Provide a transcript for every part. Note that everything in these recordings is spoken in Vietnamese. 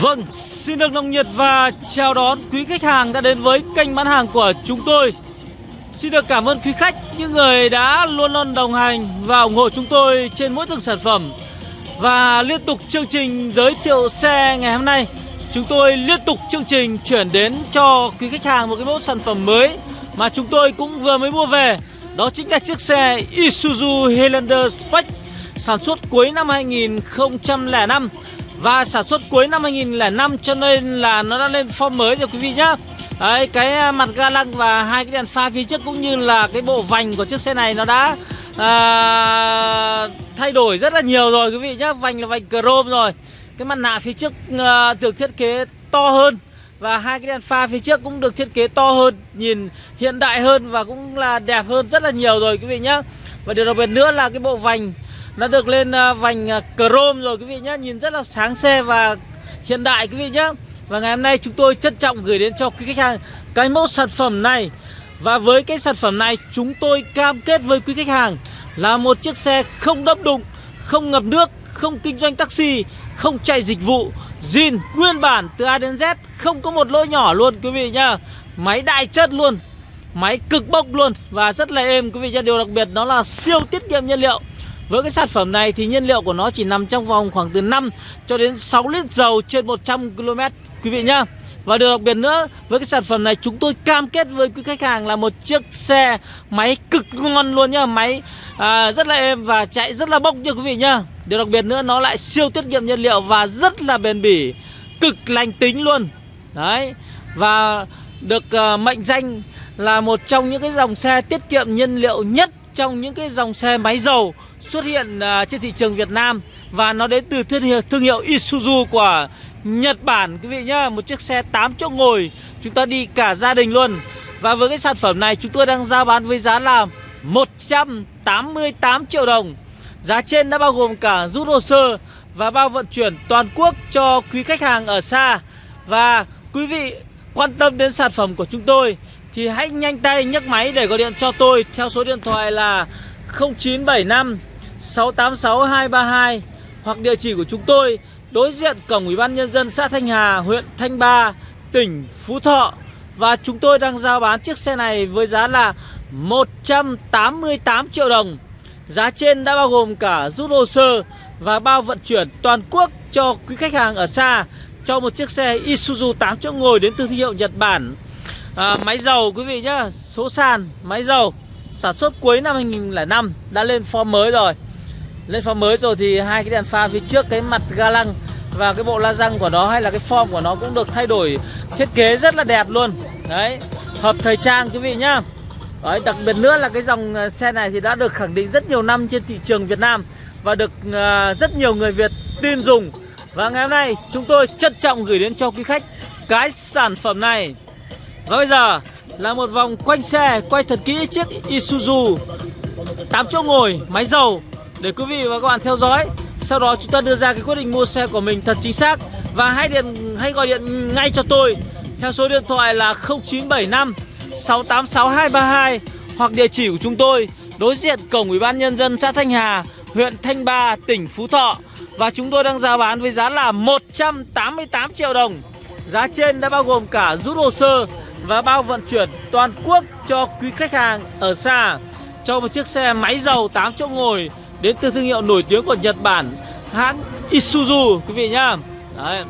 Vâng, xin được nồng nhiệt và chào đón quý khách hàng đã đến với kênh bán hàng của chúng tôi. Xin được cảm ơn quý khách, những người đã luôn luôn đồng hành và ủng hộ chúng tôi trên mỗi từng sản phẩm. Và liên tục chương trình giới thiệu xe ngày hôm nay Chúng tôi liên tục chương trình chuyển đến cho quý khách hàng một cái mẫu sản phẩm mới Mà chúng tôi cũng vừa mới mua về. Đó chính là chiếc xe Isuzu Highlander Spec Sản xuất cuối năm 2005 và sản xuất cuối năm 2005 cho nên là nó đã lên form mới rồi quý vị nhá. Đấy, cái à, mặt ga lăng và hai cái đèn pha phía trước cũng như là cái bộ vành của chiếc xe này nó đã à, thay đổi rất là nhiều rồi quý vị nhá. Vành là vành chrome rồi. Cái mặt nạ phía trước à, được thiết kế to hơn Và hai cái đèn pha phía trước cũng được thiết kế to hơn Nhìn hiện đại hơn và cũng là đẹp hơn rất là nhiều rồi quý vị nhá. Và điều đặc biệt nữa là cái bộ vành nó được lên à, vành à, chrome rồi quý vị nhé Nhìn rất là sáng xe và hiện đại quý vị nhé Và ngày hôm nay chúng tôi trân trọng gửi đến cho quý khách hàng Cái mẫu sản phẩm này. Và với cái sản phẩm này, chúng tôi cam kết với quý khách hàng Là một chiếc xe không đâm đụng, Không ngập nước, Không kinh doanh taxi, Không chạy dịch vụ, zin, nguyên bản từ A đến Z, Không có một lỗi nhỏ luôn quý vị nhá. Máy đại chất luôn, Máy cực bốc luôn Và rất là êm quý vị nhá. Điều đặc biệt đó là siêu tiết kiệm nhiên liệu với cái sản phẩm này thì nhiên liệu của nó chỉ nằm trong vòng khoảng từ 5 cho đến 6 lít dầu trên 100 km quý vị nhá. Và điều đặc biệt nữa, với cái sản phẩm này chúng tôi cam kết với quý khách hàng là một chiếc xe máy cực ngon luôn nhá, máy à, rất là êm và chạy rất là bốc nha quý vị nhá. Điều đặc biệt nữa nó lại siêu tiết kiệm nhiên liệu và rất là bền bỉ, cực lành tính luôn. Đấy. Và được uh, mệnh danh là một trong những cái dòng xe tiết kiệm nhiên liệu nhất trong những cái dòng xe máy dầu xuất hiện uh, trên thị trường Việt Nam và nó đến từ thương hiệu, thương hiệu Isuzu của Nhật Bản. Quý vị nhá một chiếc xe 8 chỗ ngồi chúng ta đi cả gia đình luôn. Và với cái sản phẩm này chúng tôi đang giao bán với giá là 188 triệu đồng. Giá trên đã bao gồm cả rút hồ sơ và bao vận chuyển toàn quốc cho quý khách hàng ở xa. Và quý vị quan tâm đến sản phẩm của chúng tôi thì hãy nhanh tay nhấc máy để gọi điện cho tôi theo số điện thoại là 0975 686 232 hoặc địa chỉ của chúng tôi đối diện cổng Ủy ban nhân dân xã Thanh Hà, huyện Thanh Ba, tỉnh Phú Thọ và chúng tôi đang giao bán chiếc xe này với giá là 188 triệu đồng. Giá trên đã bao gồm cả rút hồ sơ và bao vận chuyển toàn quốc cho quý khách hàng ở xa cho một chiếc xe Isuzu 8 chỗ ngồi đến từ thương hiệu Nhật Bản. À, máy dầu quý vị nhá, số sàn máy dầu sản xuất cuối năm 2005 đã lên form mới rồi lên form mới rồi thì hai cái đèn pha phía trước cái mặt ga lăng và cái bộ la răng của nó hay là cái form của nó cũng được thay đổi thiết kế rất là đẹp luôn. Đấy hợp thời trang quý vị nhá. Đấy, đặc biệt nữa là cái dòng ờ, xe này thì đã được khẳng định rất nhiều năm trên thị trường Việt Nam và được uh, rất nhiều người Việt tin dùng. Và ngày hôm nay chúng tôi trân trọng gửi đến cho quý khách cái sản phẩm này. Và bây giờ là một vòng quanh xe quay thật kỹ chiếc Isuzu. 8 chỗ ngồi máy dầu để quý vị và các bạn theo dõi sau đó chúng ta đưa ra cái quyết định mua xe của mình thật chính xác và hãy điện hãy gọi điện ngay cho tôi theo số điện thoại là 0975 686 232 hoặc địa chỉ của chúng tôi đối diện cổng Ủy ban nhân dân xã Thanh Hà, huyện Thanh Ba, tỉnh Phú Thọ và chúng tôi đang giao bán với giá là 188 triệu đồng. Giá trên đã bao gồm cả rút hồ sơ và bao vận chuyển toàn quốc cho quý khách hàng ở xa cho một chiếc xe máy dầu 8 chỗ ngồi đến từ thương hiệu nổi tiếng của Nhật Bản hãng Isuzu quý vị nhá. Đấy.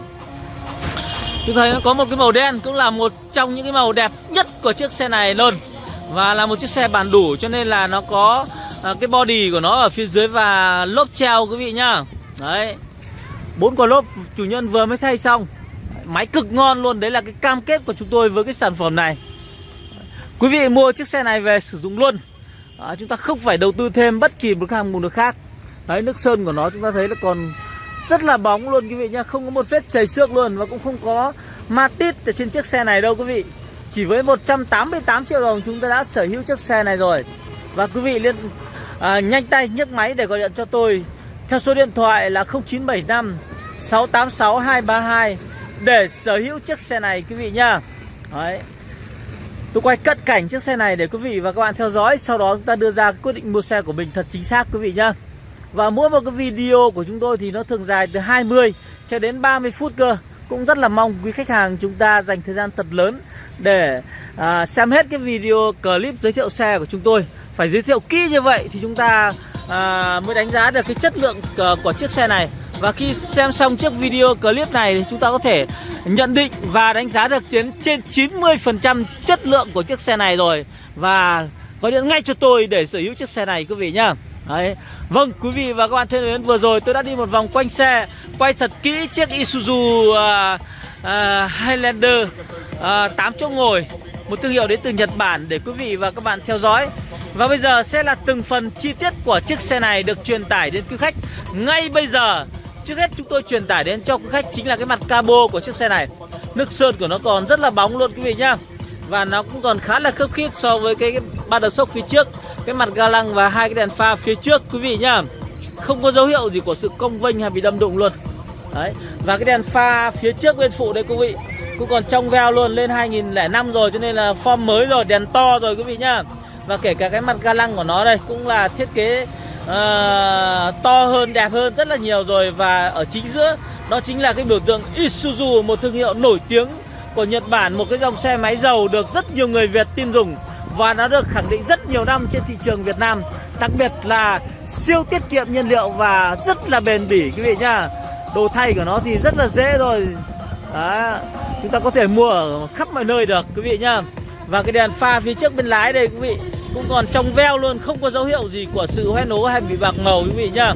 Chúng thấy nó có một cái màu đen cũng là một trong những cái màu đẹp nhất của chiếc xe này luôn. Và là một chiếc xe bản đủ cho nên là nó có à, cái body của nó ở phía dưới và lốp treo quý vị nhá. Đấy. Bốn quả lốp chủ nhân vừa mới thay xong. Máy cực ngon luôn đấy là cái cam kết của chúng tôi với cái sản phẩm này. Quý vị mua chiếc xe này về sử dụng luôn đó, chúng ta không phải đầu tư thêm bất kỳ một hàng mục nào khác. Đấy nước sơn của nó chúng ta thấy là còn rất là bóng luôn quý vị nhá. Không có một vết chảy xước luôn và cũng không có ma tít ở trên chiếc xe này đâu quý vị. Chỉ với 188 triệu đồng chúng ta đã sở hữu chiếc xe này rồi. Và quý vị liên à, nhanh tay nhấc máy để gọi điện cho tôi theo số điện thoại là 0975 686 232 để sở hữu chiếc xe này quý vị nhá. Đấy. Tôi quay cận cảnh chiếc xe này để quý vị và các bạn theo dõi Sau đó chúng ta đưa ra quyết định mua xe của mình thật chính xác quý vị nhá. Và mỗi một cái video của chúng tôi thì nó thường dài từ 20 cho đến 30 phút cơ. Cũng rất là mong quý khách hàng chúng ta dành thời gian thật lớn để à, xem hết cái video clip giới thiệu xe của chúng tôi. Phải giới thiệu kỹ như vậy thì chúng ta à, mới đánh giá được cái chất lượng à, của, chiếc xe này. Và khi xem xong chiếc video clip này thì chúng ta có thể nhận định và đánh giá được tiến trên 90% chất lượng của chiếc xe này rồi. Và gọi điện ngay cho tôi để sở hữu chiếc xe này quý vị nhá. Đấy. Vâng quý vị và các bạn thân mến vừa rồi tôi đã đi một vòng quanh xe Quay thật kỹ chiếc Isuzu uh, uh, Highlander à, uh, 8 chỗ ngồi. Một thương hiệu đến từ Nhật Bản để quý vị và các bạn theo dõi. Và bây giờ sẽ là từng phần chi tiết của chiếc xe này được truyền tải đến quý khách Ngay bây giờ. Trước hết chúng tôi truyền tải đến cho quý khách chính là cái mặt cabo của chiếc xe này. Nước sơn của nó còn rất là bóng luôn quý vị nhá. Và nó cũng còn khá là khớp khít so với cái, cái ba đợt sốc phía trước Cái mặt ga lăng và hai cái đèn pha phía trước quý vị nhá. Không có dấu hiệu gì của sự cong vênh hay bị đâm đụng luôn. Đấy. Và cái đèn pha phía trước bên phụ đây quý vị Cũng còn trong veo luôn lên 2005 rồi cho nên là form mới rồi Đèn to rồi quý vị nhá. Và kể cả cái mặt ga lăng của nó đây cũng là thiết kế uh, to hơn đẹp hơn rất là nhiều rồi. Và ở chính giữa đó chính là cái biểu tượng Isuzu một thương hiệu nổi tiếng của Nhật Bản. Một cái dòng xe máy dầu được rất nhiều người Việt tin dùng và nó được khẳng định rất nhiều năm trên thị trường Việt Nam. Đặc biệt là siêu tiết kiệm nhiên liệu và rất là bền bỉ quý vị nhá. Đồ thay của nó thì rất là dễ rồi. Đó. chúng ta có thể mua ở khắp mọi nơi được quý vị nhá. Và cái đèn pha phía trước bên lái đây quý vị cũng còn trong veo luôn không có dấu hiệu gì của sự hoen ố hay bị bạc màu quý vị nhá.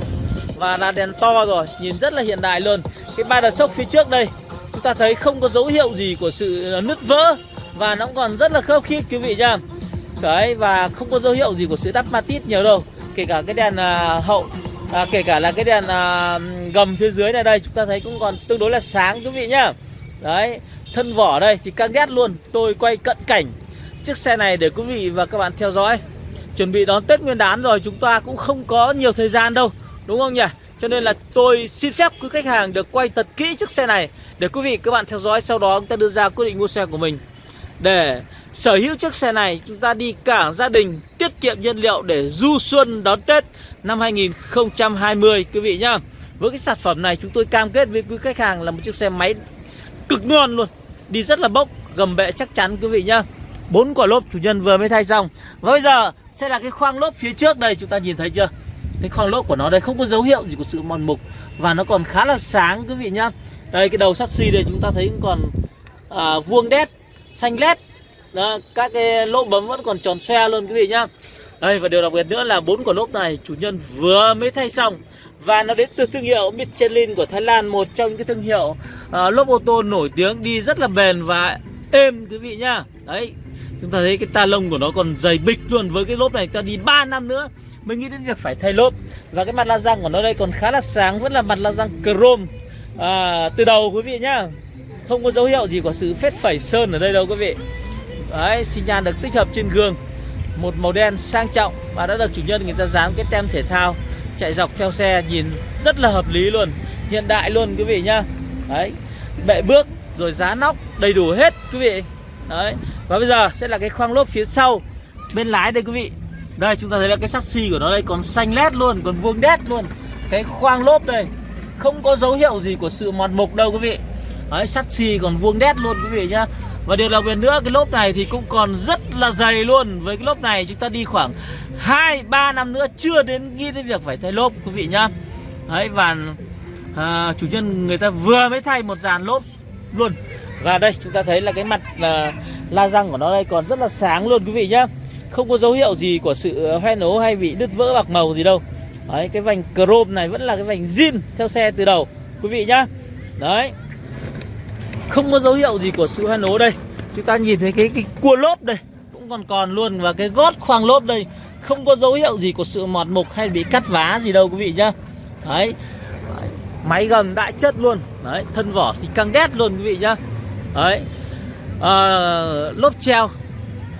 Và là đèn to rồi nhìn rất là hiện đại luôn. Cái ba đợt sốc phía trước đây chúng ta thấy không có dấu hiệu gì của sự ờ, nứt vỡ. Và nó còn rất là khớp khít quý vị nhá. Đấy và không có dấu hiệu gì của sự đắp matit nhiều đâu. Kể cả cái đèn à, hậu à, kể cả là cái đèn à, gầm phía dưới này đây chúng ta thấy cũng còn tương đối là sáng quý vị nhá. Đấy thân vỏ đây thì căng ghét luôn. Tôi quay cận cảnh chiếc xe này để quý vị và các bạn theo dõi. Chuẩn bị đón Tết Nguyên đán rồi, chúng ta cũng không có nhiều thời gian đâu, Đúng không nhỉ? Cho nên là tôi xin phép quý khách hàng được quay thật kỹ chiếc xe này Để quý vị, các bạn theo dõi, Sau đó chúng ta đưa ra quyết định mua xe của mình. Để sở hữu chiếc xe này, Chúng ta đi cả gia đình Tiết kiệm nhiên liệu để du xuân đón Tết Năm 2020 quý vị nhá. Với cái sản phẩm này, chúng tôi cam kết với quý khách hàng Là một chiếc xe máy cực ngon luôn, Đi rất là bốc, Gầm bệ chắc chắn, quý vị nhá bốn quả lốp chủ nhân vừa mới thay xong. Và bây giờ sẽ là cái khoang lốp phía trước đây chúng ta nhìn thấy chưa? Cái khoang lốp của nó đây không có dấu hiệu gì của sự mòn mục và nó còn khá là sáng quý vị nhá. Đây cái đầu sắt xi đây chúng ta thấy cũng còn à, vuông đét xanh lét. Đó, các cái lỗ bấm vẫn còn tròn xoe luôn quý vị nhá. Đây và điều đặc biệt nữa là bốn quả lốp này chủ nhân vừa mới thay xong. Và nó đến từ thương hiệu Michelin của Thái Lan một trong những cái thương hiệu uh, lốp ô tô nổi tiếng đi rất là bền và êm quý vị nhá. Đấy Chúng ta thấy cái ta lông của nó còn dày bịch luôn. Với cái lốp này ta đi 3 năm nữa Mới nghĩ đến việc phải thay lốp. Và cái mặt la răng của nó đây còn khá là sáng Vẫn là mặt la răng chrome. À, Từ đầu quý vị nhá Không có dấu hiệu gì của sự phết phẩy sơn ở đây đâu quý vị. Đấy, xi nhan được tích hợp trên gương. Một màu đen sang trọng Và đã được chủ nhân người ta dán cái tem thể thao. Chạy dọc theo xe nhìn rất là hợp lý luôn. Hiện đại luôn quý vị nhá. Đấy, bệ bước rồi giá nóc đầy đủ hết quý vị. Đấy. Và bây giờ sẽ là cái khoang lốp phía sau Bên lái đây quý vị. Đây chúng ta thấy là cái sắt xi của nó đây còn xanh lét luôn Còn vuông đét luôn. Cái khoang lốp đây Không có dấu hiệu gì của sự mòn mục đâu quý vị. Đấy sắt xi còn vuông đét luôn quý vị nhá. Và điều đặc biệt nữa cái lốp này thì cũng còn rất là dày luôn. Với cái lốp này chúng ta đi khoảng 2-3 năm nữa chưa đến nghĩ đến việc phải thay lốp quý vị nhá. Đấy và à, chủ nhân người ta vừa mới thay một dàn lốp luôn và đây chúng ta thấy là cái mặt là la răng của nó đây còn rất là sáng luôn quý vị nhá. Không có dấu hiệu gì của sự à, hoen ố hay bị đứt vỡ bạc màu gì đâu. Đấy cái vành chrome này vẫn là cái vành zin theo xe từ đầu quý vị nhá. Đấy. Không có dấu hiệu gì của sự hoen ố đây. Chúng ta nhìn thấy cái, cái cua lốp đây Cũng còn còn luôn. Và cái gót khoang lốp đây Không có dấu hiệu gì của sự mọt mục hay bị cắt vá gì đâu quý vị nhá. Đấy. Máy gầm đại chất luôn. Đấy thân vỏ thì căng đét luôn quý vị nhá đấy. À, lốp treo.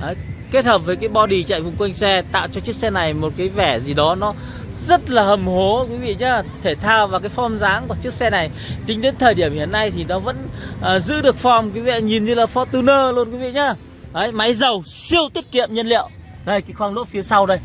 Đấy. kết hợp với cái body chạy vùng quanh xe tạo cho chiếc xe này một cái vẻ gì đó nó rất là hầm hố quý vị nhá. Thể thao và cái form dáng của chiếc xe này tính đến thời điểm hiện nay thì nó vẫn à, giữ được form quý vị nhìn như là Fortuner luôn quý vị nhá. Đấy máy dầu siêu tiết kiệm nhiên liệu. Đây cái khoang lốp phía sau đây.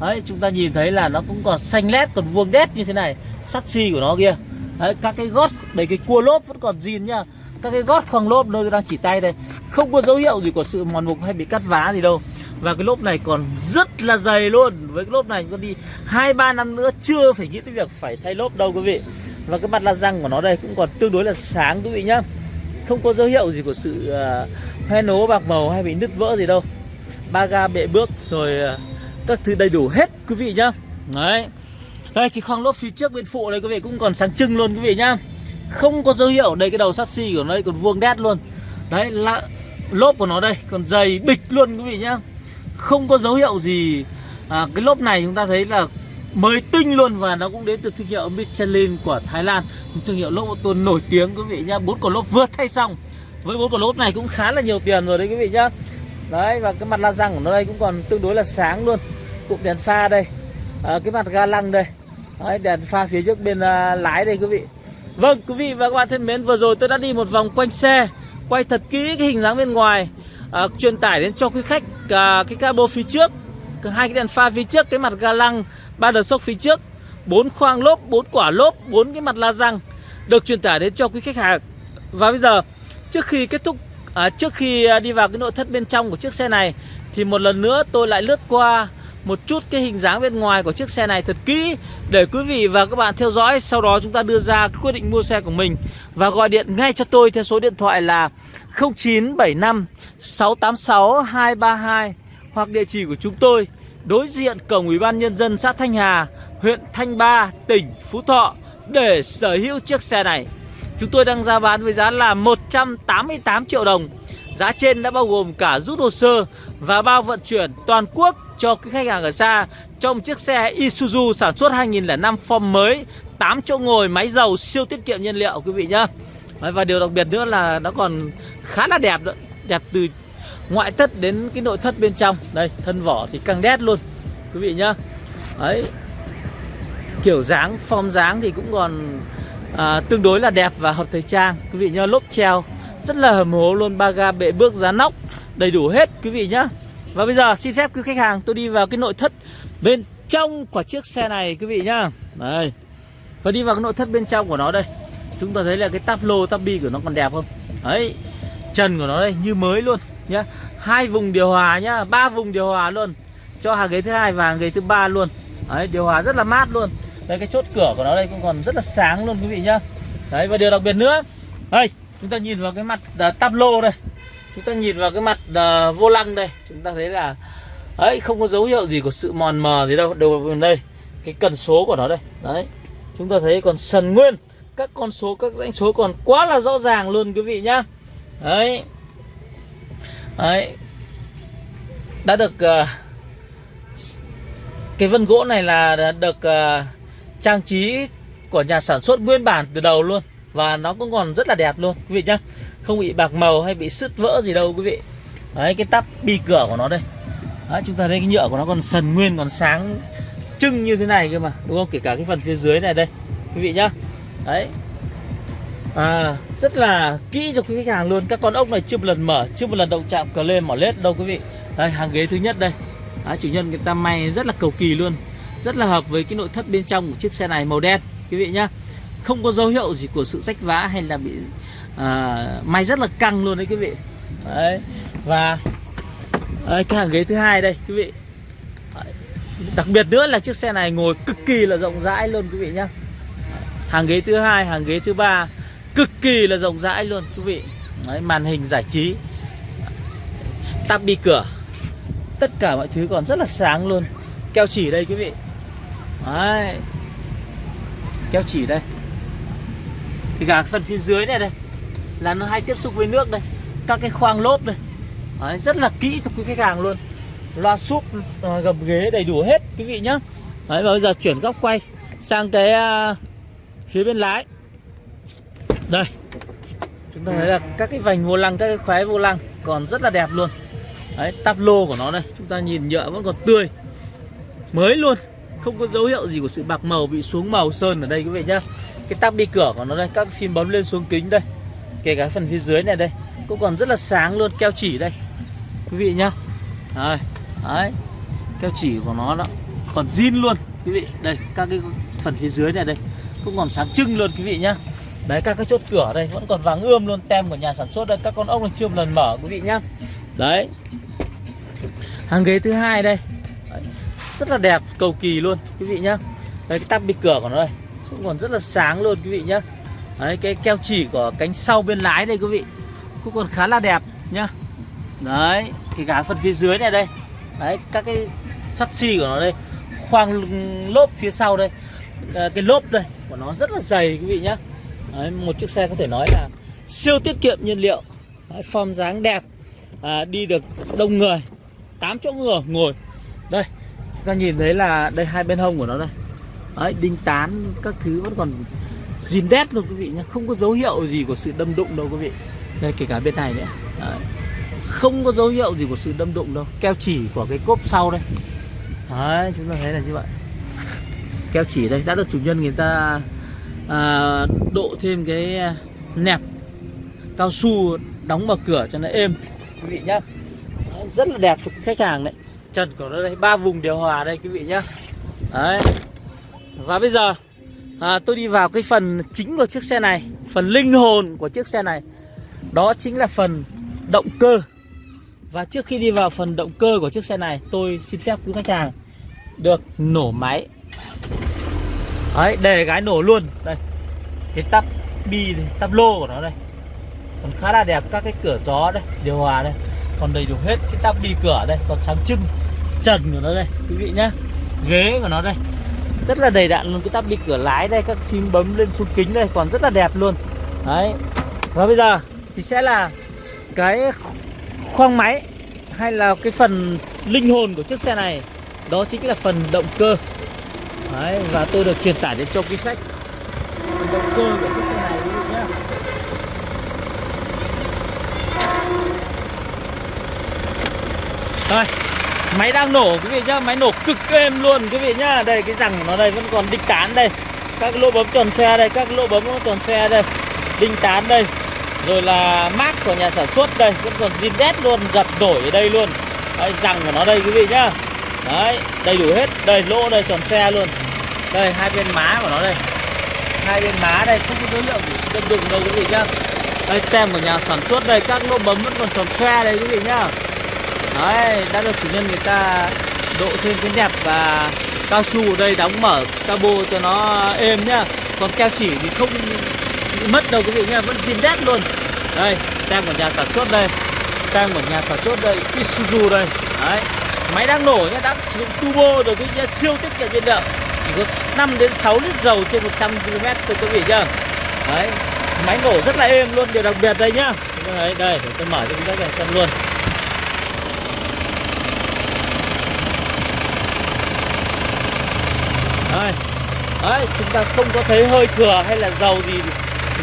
Đấy chúng ta nhìn thấy là nó cũng còn xanh lét còn vuông đét như thế này sắt xi của nó kia. Đấy các cái gót đấy cái cua lốp vẫn còn zin nhá các cái gót khoang lốp nơi tôi đang chỉ tay đây. Không có dấu hiệu gì của sự mòn mục hay bị cắt vá gì đâu. Và cái lốp này còn rất là dày luôn. Với cái lốp này có đi hai ba năm nữa chưa phải nghĩ tới việc phải thay lốp đâu quý vị. Và cái mặt la răng của nó đây cũng còn tương đối là sáng quý vị nhá. Không có dấu hiệu gì của sự uh, hoen nố bạc màu hay bị nứt vỡ gì đâu. Ba ga bệ bước rồi uh, các thứ đầy đủ hết quý vị nhá. Đấy. Đây cái khoang lốp phía trước bên phụ này quý vị cũng còn sáng trưng luôn quý vị nhá không có dấu hiệu đây cái đầu sắt xi của nó đây còn vuông đét luôn. Đấy là lốp của nó đây còn dày bịch luôn quý vị nhá. Không có dấu hiệu gì à, cái lốp này chúng ta thấy là mới tinh luôn và nó cũng đến từ thương hiệu Michelin của Thái Lan. Thương hiệu lốp ô tô nổi tiếng quý vị nhá. Bốn quả lốp vừa thay xong. Với bốn quả lốp này cũng khá là nhiều tiền rồi đấy quý vị nhá. Đấy và cái mặt la răng của nó đây cũng còn tương đối là sáng luôn. Cụm đèn pha đây. À, cái mặt ga lăng đây. Đấy, đèn pha phía trước bên uh, lái đây quý vị vâng quý vị và các bạn thân mến vừa rồi tôi đã đi một vòng quanh xe quay thật kỹ cái hình dáng bên ngoài à, truyền tải đến cho quý khách à, cái cabo phía trước hai cái đèn pha phía trước cái mặt ga lăng ba đờ sốc phía trước bốn khoang lốp bốn quả lốp bốn cái mặt la răng được truyền tải đến cho quý khách hàng. Và bây giờ trước khi kết thúc à, trước khi à, đi vào cái nội thất bên trong của chiếc xe này thì một lần nữa tôi lại lướt qua một chút cái hình dáng bên ngoài của chiếc xe này thật kỹ để quý vị và các bạn theo dõi sau đó chúng ta đưa ra quyết định mua xe của mình và gọi điện ngay cho tôi theo số điện thoại là 0975 686 232 hoặc địa chỉ của chúng tôi đối diện cổng Ủy ban nhân dân xã Thanh Hà, huyện Thanh Ba, tỉnh Phú Thọ để sở hữu chiếc xe này. Chúng tôi đang ra bán với giá là 188 triệu đồng. Giá trên đã bao gồm cả rút hồ sơ và bao vận chuyển toàn quốc cho cái khách hàng ở xa. Trong chiếc xe Isuzu sản xuất 2005 form mới 8 chỗ ngồi máy dầu siêu tiết kiệm nhiên liệu quý vị nhá. Và điều đặc biệt nữa là nó còn khá là đẹp đó đẹp từ ngoại thất đến cái nội thất bên trong. Đây thân vỏ thì căng đét luôn quý vị nhá. Đấy kiểu dáng form dáng thì cũng còn à, tương đối là đẹp và hợp thời trang quý vị nhá. Lốp treo rất là hầm hố luôn, ba ga bệ bước giá nóc, đầy đủ hết quý vị nhá. Và bây giờ xin phép quý khách hàng tôi đi vào cái nội thất bên trong của chiếc xe này quý vị nhá. Đây. Và đi vào cái nội thất bên trong của nó đây. Chúng ta thấy là cái táp lô, táp bi của nó còn đẹp không? Đấy. Trần của nó đây, như mới luôn nhá. Hai vùng điều hòa nhá, ba vùng điều hòa luôn. Cho hàng ghế thứ hai và hàng ghế thứ ba luôn. Đấy, điều hòa rất là mát luôn. Đây, cái chốt cửa của nó đây cũng còn rất là sáng luôn quý vị nhá. Đấy, và điều đặc biệt nữa. Đây chúng ta nhìn vào cái mặt uh, lô đây. Chúng ta nhìn vào cái mặt uh, vô lăng đây. Chúng ta thấy là ấy không có dấu hiệu gì của sự mòn mờ gì đâu. Đầu bên đây cái cần số của nó đây. Đấy. Chúng ta thấy còn sần nguyên. Các con số các dãy số còn quá là rõ ràng luôn quý vị nhá. Đấy. Đấy. Đã được uh, cái vân gỗ này là được uh, trang trí của nhà sản xuất nguyên bản từ đầu luôn và nó cũng còn rất là đẹp luôn quý vị nhá. Không bị bạc màu hay bị sứt vỡ gì đâu quý vị. Đấy cái tắp bi cửa của nó đây. Đấy, chúng ta thấy cái nhựa của nó còn sần nguyên còn sáng trưng như thế này cơ mà đúng không? Kể cả cái phần phía dưới này đây quý vị nhá. Đấy. À, rất là kỹ cho quý khách hàng luôn. Các con ốc này chưa một lần mở chưa một lần động chạm cờ lên mỏ lết đâu quý vị. Đây hàng ghế thứ nhất đây. Đấy, chủ nhân người ta may rất là cầu kỳ luôn. Rất là hợp với cái nội thất bên trong của chiếc xe này màu đen quý vị nhá không có dấu hiệu gì của sự rách vá hay là bị à, may rất là căng luôn đấy quý vị. Đấy và đấy, cái hàng ghế thứ hai đây quý vị. Đặc biệt nữa là chiếc xe này ngồi cực kỳ là rộng rãi luôn quý vị nhá. Hàng ghế thứ hai hàng ghế thứ ba cực kỳ là rộng rãi luôn quý vị. Đấy, màn hình giải trí tắp bi cửa tất cả mọi thứ còn rất là sáng luôn. Keo chỉ đây quý vị. Đấy. keo chỉ đây thì cả phần phía dưới này đây là nó hay tiếp xúc với nước đây. Các cái khoang lốp đây. Đấy, rất là kỹ cho quý khách hàng luôn. Loa súp ờ, gầm ghế đầy đủ hết quý vị nhá. Đấy, và bây giờ chuyển góc quay sang cái uh, phía bên lái. Đây. Chúng ta thấy là các cái vành vô lăng các cái khóe vô lăng còn rất là đẹp luôn. Đấy tắp lô của nó đây chúng ta nhìn nhựa vẫn còn tươi. Mới luôn không có dấu hiệu gì của sự bạc màu bị xuống màu sơn ở đây quý vị nhá cái tắp đi cửa của nó đây các phim bấm lên xuống kính đây. Kể cả phần phía dưới này đây cũng còn rất là sáng luôn keo chỉ đây. Quý vị nhá. Đấy, đấy keo chỉ của nó đó. Còn zin luôn quý vị. Đây các cái phần phía dưới này đây cũng còn sáng trưng luôn quý vị nhá. Đấy các cái chốt cửa đây vẫn còn vàng ươm luôn tem của nhà sản xuất đây. Các con ốc chưa một lần mở quý vị nhá. Đấy. Hàng ghế thứ hai đây. Đấy. rất là đẹp cầu kỳ luôn quý vị nhá. Đây cái tắp bi cửa của nó đây cũng còn rất là sáng luôn quý vị nhá. Đấy cái keo chỉ của cánh sau bên lái đây quý vị cũng còn khá là đẹp nhá. Đấy cái cả phần phía dưới này đây. Đấy các cái sắt xi của nó đây khoang lốp phía sau đây. À, cái lốp đây của nó rất là dày quý vị nhá. Đấy, một chiếc xe có thể nói là siêu tiết kiệm nhiên liệu. Đấy, form dáng đẹp. À, đi được đông người 8 chỗ ngồi ngồi. Đây chúng ta nhìn thấy là đây hai bên hông của nó đây đấy, đinh tán các thứ vẫn còn zin đét luôn quý vị nhé không có dấu hiệu gì của sự đâm đụng đâu quý vị. Đây kể cả bên này nữa. Đấy. không có dấu hiệu gì của sự đâm đụng đâu. Keo chỉ của cái cốp sau đây. Đấy chúng ta thấy là như vậy. Keo chỉ đây đã được chủ nhân người ta à, độ thêm cái à, nẹp cao su đóng mở cửa cho nó êm. Quý vị nhá. Rất là đẹp cho khách hàng đấy. Trần của nó đây ba vùng điều hòa đây quý vị nhá. Đấy và bây giờ à, tôi đi vào cái phần chính của chiếc xe này phần linh hồn của chiếc xe này. Đó chính là phần động cơ. Và trước khi đi vào phần động cơ của chiếc xe này tôi xin phép quý khách hàng được nổ máy. Đấy để gái nổ luôn. Đây cái tắp bi tắp lô của nó đây. Còn khá là đẹp các cái cửa gió đây điều hòa đây. Còn đầy đủ hết cái tắp bi cửa đây. Còn sáng trưng trần của nó đây quý vị nhá. Ghế của nó đây rất là đầy đặn luôn cái tắp bị cửa lái đây các phím bấm lên xuống kính đây còn rất là đẹp luôn. Đấy. Và bây giờ thì sẽ là cái khoang máy hay là cái phần linh hồn của chiếc xe này. Đó chính là phần động cơ. Đấy và tôi được truyền tải đến cho quý khách. Phần động cơ của chiếc xe này quý vị nhé Đây, máy đang nổ quý vị nhá, máy nổ cực êm luôn quý vị nhá. Đây cái rằng nó đây vẫn còn đinh tán đây. Các lỗ bấm tròn xe đây, các lỗ bấm tròn xe đây. Đinh tán đây. Rồi là mát của nhà sản xuất đây, vẫn còn zin đét luôn, dập nổi ở đây luôn. Đây rằng của nó đây quý vị nhá. Đấy, đầy đủ hết. Đây lỗ đây tròn xe luôn. Đây hai bên má của nó đây. Hai bên má đây không có dấu hiệu đâm đụng đâu quý vị nhá. Đây tem của nhà sản xuất đây, các lỗ bấm vẫn còn tròn xe đây quý vị nhá. Đấy, đã được chủ nhân người ta độ thêm cái đẹp và cao su ở đây đóng mở cabo cho nó êm nhá. Còn keo chỉ thì không bị mất đâu quý vị nhá, vẫn zin đét luôn. Đây, tem của nhà sản xuất đây. Tem của nhà sản xuất đây, Isuzu đây. Đấy, máy đang nổ nhá, đã sử dụng turbo rồi quý vị nhá, siêu tiết kiệm nhiên liệu Chỉ có 5 đến 6 lít dầu trên 100 km thôi quý vị nhá. Đấy, máy nổ rất là êm luôn, điều đặc biệt đây nhá. Đấy, đây, để tôi mở cho quý vị xem luôn đây đấy chúng ta không có thấy hơi thừa hay là dầu gì.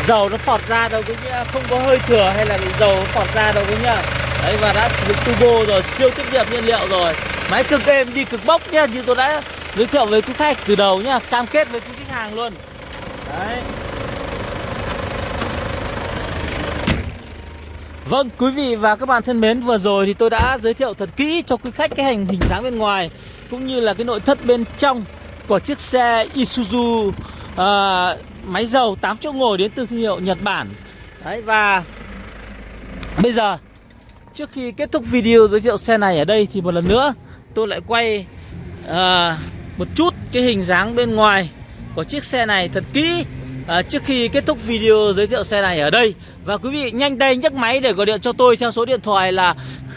Dầu nó phọt ra đâu quý nhá không có hơi thừa hay là bị dầu nó phọt ra đâu quý nhá. Đấy và đã sử dụng turbo rồi siêu tiết kiệm nhiên liệu rồi. Máy cực êm đi cực bốc nhá như tôi đã giới thiệu với quý khách từ đầu nhá cam kết với quý khách hàng luôn. Đấy. Vâng, quý vị và các bạn thân mến, vừa rồi thì tôi đã giới thiệu thật kỹ cho quý khách cái hành hình dáng bên ngoài cũng như là cái nội thất bên trong của chiếc xe Isuzu à, máy dầu 8 chỗ ngồi đến từ thương hiệu Nhật Bản. Đấy và bây giờ trước khi kết thúc video giới thiệu xe này ở đây thì một lần nữa tôi lại quay à, một chút cái hình dáng bên ngoài của chiếc xe này thật kỹ à, trước khi kết thúc video giới thiệu xe này ở đây và quý vị nhanh tay nhấc máy để gọi điện cho tôi theo số điện thoại là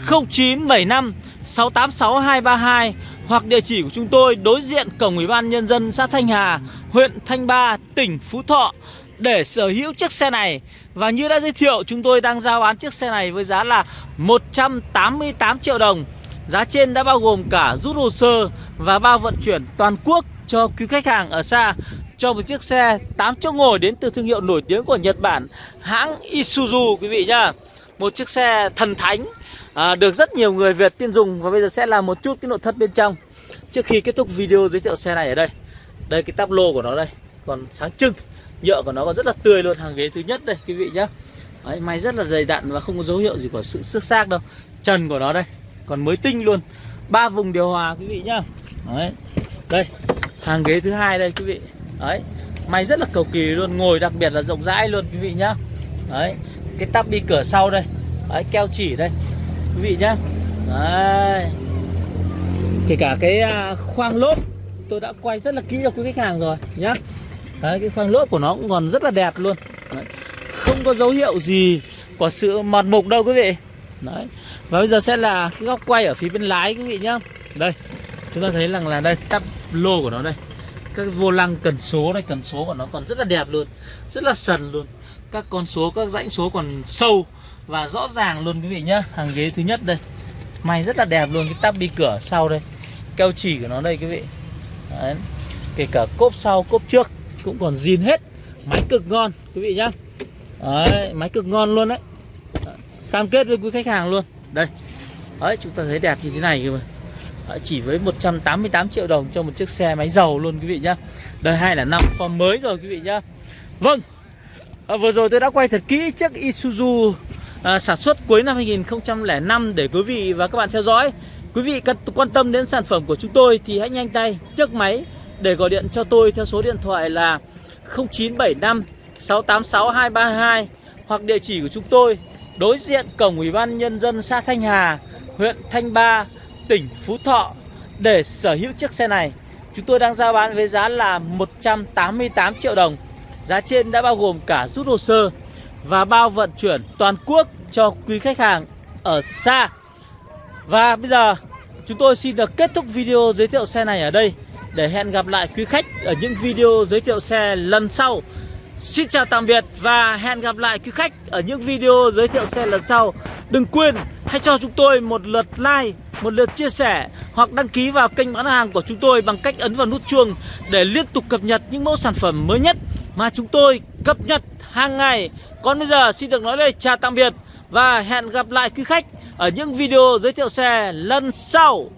0975 686 232 hoặc địa chỉ của chúng tôi đối diện cổng Ủy ban nhân dân xã Thanh Hà, huyện Thanh Ba, tỉnh Phú Thọ để sở hữu chiếc xe này. Và như đã giới thiệu, chúng tôi đang giao bán chiếc xe này với giá là 188 triệu đồng. Giá trên đã bao gồm cả rút hồ sơ và bao vận chuyển toàn quốc cho quý khách hàng ở xa cho một chiếc xe 8 chỗ ngồi đến từ thương hiệu nổi tiếng của Nhật Bản, hãng Isuzu quý vị nhá. Một chiếc xe thần thánh à, được rất nhiều người Việt tin dùng và bây giờ sẽ làm một chút cái nội thất bên trong. Trước khi kết thúc video giới thiệu xe này ở đây. Đây cái tắp lô của nó đây. Còn sáng trưng nhựa của nó còn rất là tươi luôn. Hàng ghế thứ nhất đây quý vị nhá. Đấy, may rất là dày đặn và không có dấu hiệu gì của sự xước xác đâu. Trần của nó đây còn mới tinh luôn. Ba vùng điều hòa quý vị nhá. Đấy. đây hàng ghế thứ hai đây quý vị. Đấy may rất là cầu kỳ luôn Ngồi đặc biệt là rộng rãi luôn quý vị nhá. Đấy Cái tắp đi cửa sau đây. Đấy keo chỉ đây. Quý vị nhá. Đấy. Kể cả cái à, khoang lốp, Tôi đã quay rất là kỹ cho quý khách hàng rồi nhá. Đấy, cái khoang lốp của nó cũng còn rất là đẹp luôn. Đấy. Không có dấu hiệu gì Của sự mọt mục đâu quý vị. Đấy. Và bây giờ sẽ là cái góc quay ở phía bên lái quý vị nhá. Đây. Chúng ta thấy rằng là đây, tắp lô của nó đây. Các vô lăng cần số này cần số của nó còn rất là đẹp luôn. Rất là sần luôn. Các con số, các rãnh số còn sâu và rõ ràng luôn quý vị nhá hàng ghế thứ nhất đây. May rất là đẹp luôn cái tắp đi cửa sau đây. Keo chỉ của nó đây quý vị. Đấy. kể cả cốp sau cốp trước cũng còn zin hết. Máy cực ngon quý vị nhá. Đấy, máy cực ngon luôn đấy. Cam kết với quý khách hàng luôn. Đây. Đấy chúng ta thấy đẹp như thế này cơ mà. Đấy, chỉ với 188 triệu đồng cho một chiếc xe máy dầu luôn quý vị nhá. Đời hai là năm form mới rồi quý vị nhá. Vâng. À, Vừa rồi tôi đã quay thật kỹ chiếc Isuzu à, sản xuất cuối năm 2005 để quý vị và các bạn theo dõi Quý vị cần quan tâm đến sản phẩm của chúng tôi thì hãy nhanh tay nhấc máy để gọi điện cho tôi theo số điện thoại là 0975 686 232 hoặc địa chỉ của chúng tôi đối diện cổng Ủy ban Nhân dân xã Thanh Hà, huyện Thanh Ba, tỉnh Phú Thọ để sở hữu chiếc xe này. Chúng tôi đang giao bán với giá là 188 triệu đồng. Giá trên đã bao gồm cả rút hồ sơ và bao vận chuyển toàn quốc cho quý khách hàng ở xa. Và bây giờ chúng tôi xin được kết thúc video giới thiệu xe này ở đây để hẹn gặp lại quý khách ở những video giới thiệu xe lần sau. Xin chào tạm biệt và hẹn gặp lại quý khách ở những video giới thiệu xe lần sau. Đừng quên hãy cho chúng tôi một lượt like, một lượt chia sẻ hoặc đăng ký vào kênh bán hàng của chúng tôi bằng cách ấn vào nút chuông để liên tục cập nhật những mẫu sản phẩm mới nhất mà chúng tôi cập nhật hàng ngày. Còn bây giờ xin được nói lời chào tạm biệt và hẹn gặp lại quý khách ở những video giới thiệu xe lần sau.